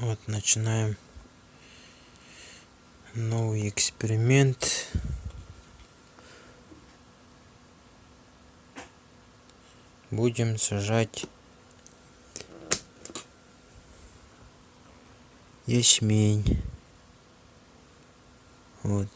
Вот начинаем новый эксперимент. Будем сажать ячмень. Вот.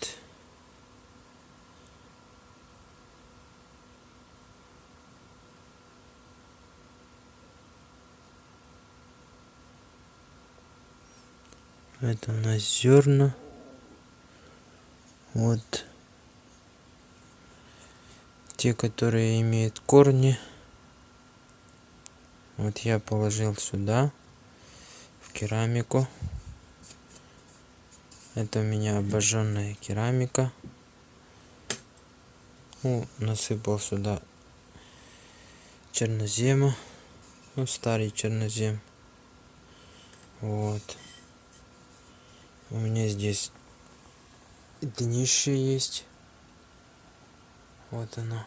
Это у нас зерна. Вот. Те, которые имеют корни. Вот я положил сюда, в керамику. Это у меня обожженная керамика. Ну, насыпал сюда чернозема. Ну, старый чернозем. Вот. У меня здесь днище есть. Вот оно,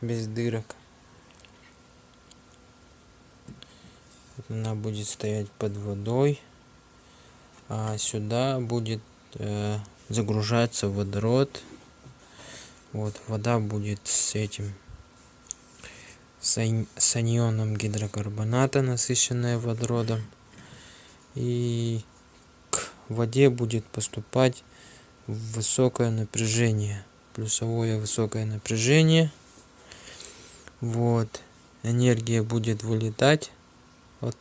без дырок. Она будет стоять под водой. А сюда будет э, загружаться водород. Вот вода будет с этим с анионом гидрокарбоната, насыщенная водородом. И в воде будет поступать высокое напряжение плюсовое высокое напряжение. Вот энергия будет вылетать от,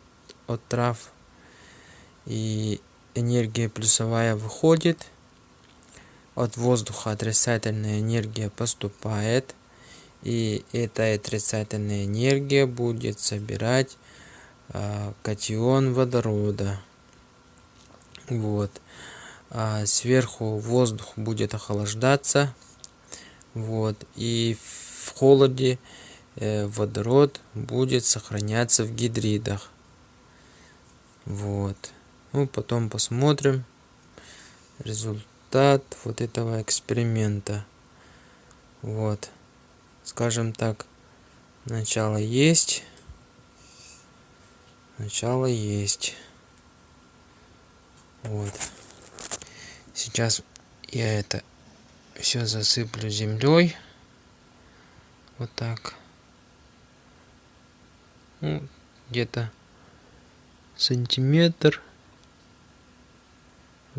от трав и энергия плюсовая выходит. От воздуха отрицательная энергия поступает и эта отрицательная энергия будет собирать э, катион водорода вот. А сверху воздух будет охлаждаться. Вот. И в холоде э, водород будет сохраняться в гидридах. Вот. Ну потом посмотрим результат вот этого эксперимента. Вот. Скажем так начало есть. Начало есть вот. Сейчас я это все засыплю землей. Вот так. Ну, где-то сантиметр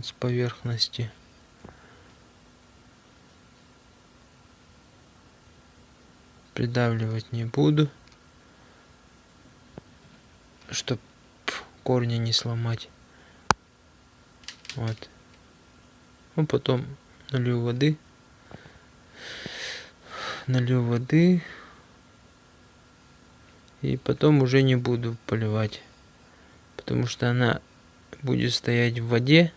с поверхности. Придавливать не буду, чтобы корни не сломать. Вот. Ну, потом налью воды. Налью воды. И потом уже не буду поливать. Потому что она будет стоять в воде.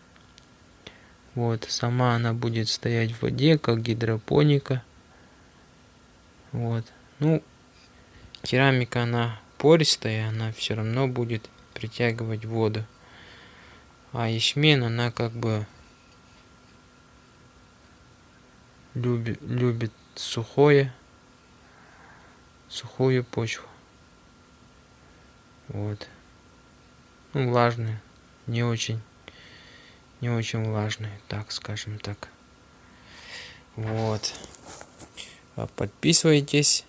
Вот, сама она будет стоять в воде, как гидропоника. Вот. Ну, керамика, она пористая, она все равно будет притягивать воду. А ячмень, она как бы любит, любит сухое, сухую почву. Вот. Ну, влажную, не очень, не очень влажную, так скажем так. Вот. А подписывайтесь,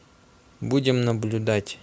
будем наблюдать.